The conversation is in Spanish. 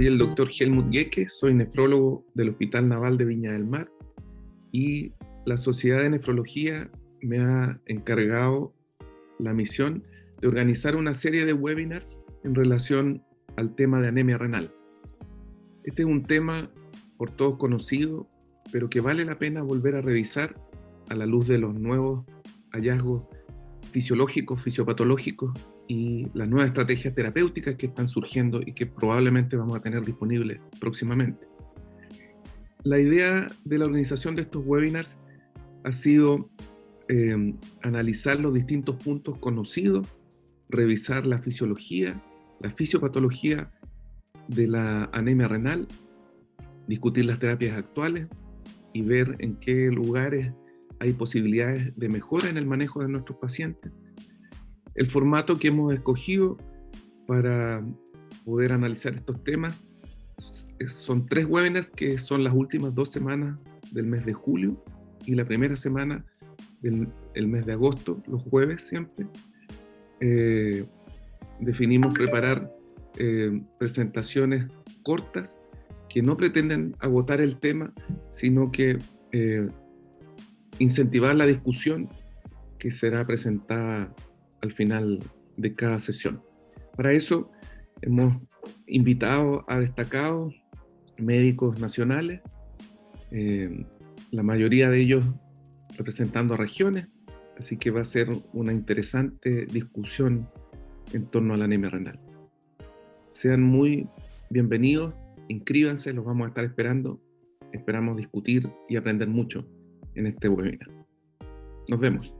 Soy el doctor Helmut Gecke, soy nefrólogo del Hospital Naval de Viña del Mar y la Sociedad de Nefrología me ha encargado la misión de organizar una serie de webinars en relación al tema de anemia renal. Este es un tema por todos conocido, pero que vale la pena volver a revisar a la luz de los nuevos hallazgos fisiológicos, fisiopatológicos y las nuevas estrategias terapéuticas que están surgiendo y que probablemente vamos a tener disponibles próximamente. La idea de la organización de estos webinars ha sido eh, analizar los distintos puntos conocidos, revisar la fisiología, la fisiopatología de la anemia renal, discutir las terapias actuales y ver en qué lugares hay posibilidades de mejora en el manejo de nuestros pacientes. El formato que hemos escogido para poder analizar estos temas son tres webinars que son las últimas dos semanas del mes de julio y la primera semana del mes de agosto, los jueves siempre. Eh, definimos preparar eh, presentaciones cortas que no pretenden agotar el tema, sino que eh, incentivar la discusión que será presentada al final de cada sesión. Para eso hemos invitado a destacados médicos nacionales, eh, la mayoría de ellos representando a regiones, así que va a ser una interesante discusión en torno a la anemia renal. Sean muy bienvenidos, inscríbanse, los vamos a estar esperando. Esperamos discutir y aprender mucho en este webinar. Nos vemos.